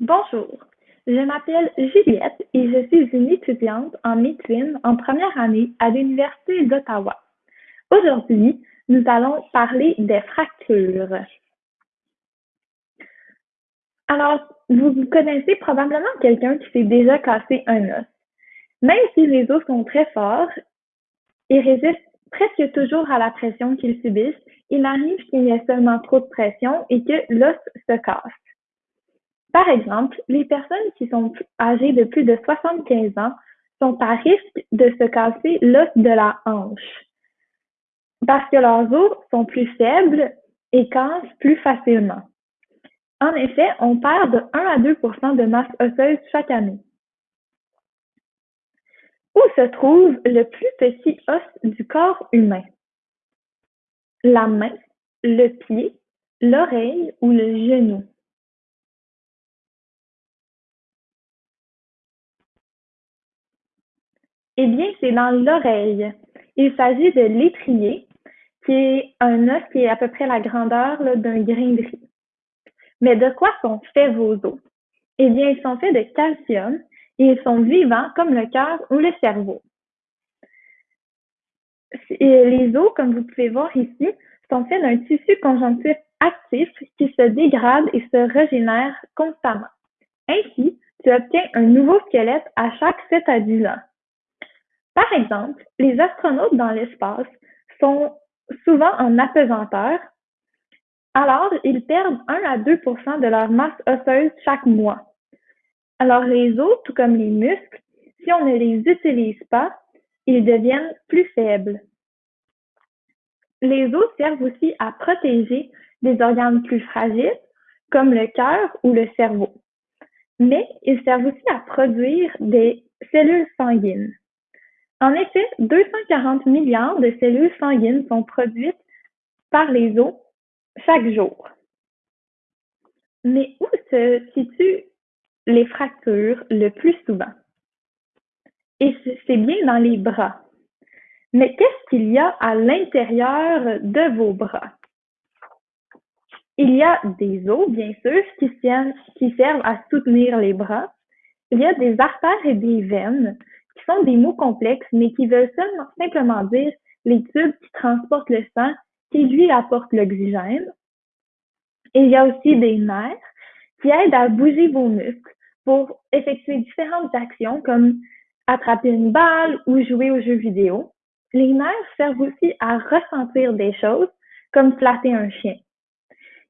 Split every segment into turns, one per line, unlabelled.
Bonjour, je m'appelle Juliette et je suis une étudiante en médecine en première année à l'Université d'Ottawa. Aujourd'hui, nous allons parler des fractures. Alors, vous connaissez probablement quelqu'un qui s'est déjà cassé un os. Même si les os sont très forts et résistent presque toujours à la pression qu'ils subissent, il arrive qu'il y ait seulement trop de pression et que l'os se casse. Par exemple, les personnes qui sont âgées de plus de 75 ans sont à risque de se casser l'os de la hanche parce que leurs os sont plus faibles et cassent plus facilement. En effet, on perd de 1 à 2% de masse osseuse chaque année. Où se trouve le plus petit os du corps humain? La main, le pied, l'oreille ou le genou? Eh bien, c'est dans l'oreille. Il s'agit de l'étrier, qui est un os qui est à peu près la grandeur d'un grain de riz. Mais de quoi sont faits vos os? Eh bien, ils sont faits de calcium et ils sont vivants comme le cœur ou le cerveau. les os, comme vous pouvez voir ici, sont faits d'un tissu conjonctif actif qui se dégrade et se régénère constamment. Ainsi, tu obtiens un nouveau squelette à chaque 7 à 10 ans. Par exemple, les astronautes dans l'espace sont souvent en apesanteur, alors ils perdent 1 à 2% de leur masse osseuse chaque mois. Alors les os, tout comme les muscles, si on ne les utilise pas, ils deviennent plus faibles. Les os servent aussi à protéger des organes plus fragiles, comme le cœur ou le cerveau. Mais ils servent aussi à produire des cellules sanguines. En effet, 240 milliards de cellules sanguines sont produites par les os chaque jour. Mais où se situent les fractures le plus souvent? Et c'est bien dans les bras. Mais qu'est-ce qu'il y a à l'intérieur de vos bras? Il y a des os, bien sûr, qui servent, qui servent à soutenir les bras. Il y a des artères et des veines qui sont des mots complexes, mais qui veulent simplement dire les tubes qui transportent le sang, qui lui apportent l'oxygène. Et il y a aussi des nerfs qui aident à bouger vos muscles pour effectuer différentes actions comme attraper une balle ou jouer aux jeux vidéo. Les nerfs servent aussi à ressentir des choses comme flatter un chien.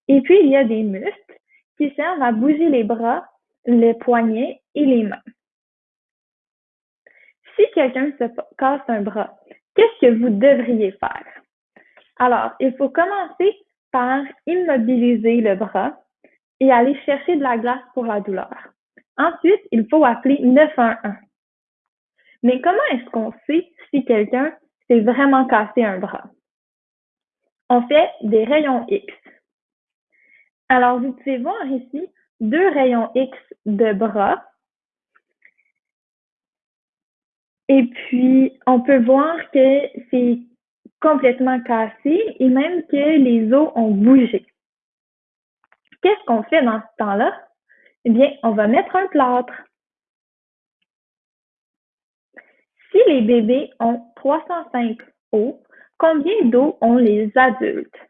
Et puis, il y a des muscles qui servent à bouger les bras, les poignets et les mains. Si quelqu'un se casse un bras, qu'est-ce que vous devriez faire? Alors, il faut commencer par immobiliser le bras et aller chercher de la glace pour la douleur. Ensuite, il faut appeler 911. Mais comment est-ce qu'on sait si quelqu'un s'est vraiment cassé un bras? On fait des rayons X. Alors, vous pouvez voir ici deux rayons X de bras Et puis, on peut voir que c'est complètement cassé et même que les os ont bougé. Qu'est-ce qu'on fait dans ce temps-là? Eh bien, on va mettre un plâtre. Si les bébés ont 305 os, combien d'os ont les adultes?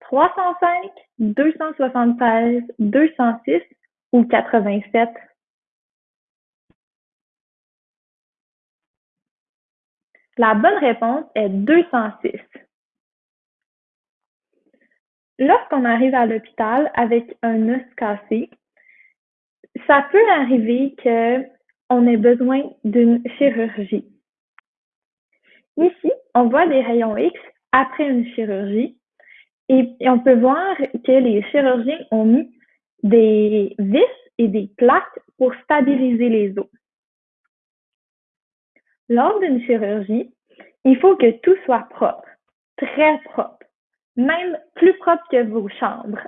305, 276, 206 ou 87? La bonne réponse est 206. Lorsqu'on arrive à l'hôpital avec un os cassé, ça peut arriver qu'on ait besoin d'une chirurgie. Ici, on voit des rayons X après une chirurgie et on peut voir que les chirurgiens ont mis des vis et des plaques pour stabiliser les os. Lors d'une chirurgie, il faut que tout soit propre, très propre, même plus propre que vos chambres.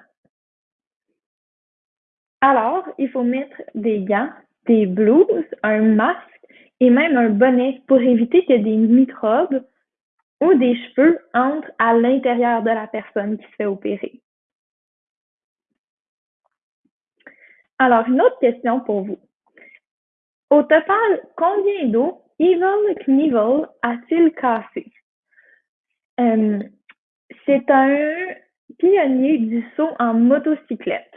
Alors, il faut mettre des gants, des blouses, un masque et même un bonnet pour éviter que des microbes ou des cheveux entrent à l'intérieur de la personne qui se fait opérer. Alors, une autre question pour vous. Au total, combien d'eau Evil Knievel a-t-il cassé? Euh, c'est un pionnier du saut en motocyclette.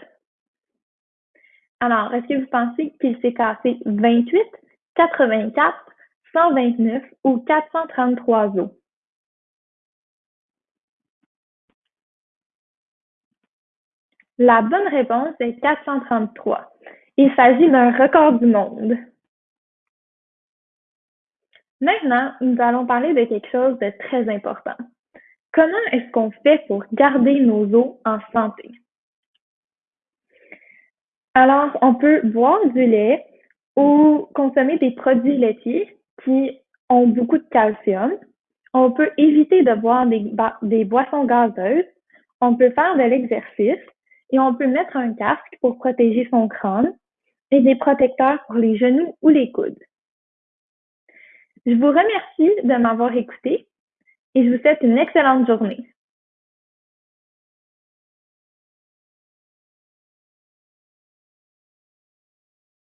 Alors, est-ce que vous pensez qu'il s'est cassé 28, 84, 129 ou 433 os? La bonne réponse est 433. Il s'agit d'un record du monde. Maintenant, nous allons parler de quelque chose de très important. Comment est-ce qu'on fait pour garder nos os en santé? Alors, on peut boire du lait ou consommer des produits laitiers qui ont beaucoup de calcium. On peut éviter de boire des, boissons gazeuses. On peut faire de l'exercice et on peut mettre un casque pour protéger son crâne et des protecteurs pour les genoux ou les coudes. Je vous remercie de m'avoir écouté et je vous souhaite une excellente journée.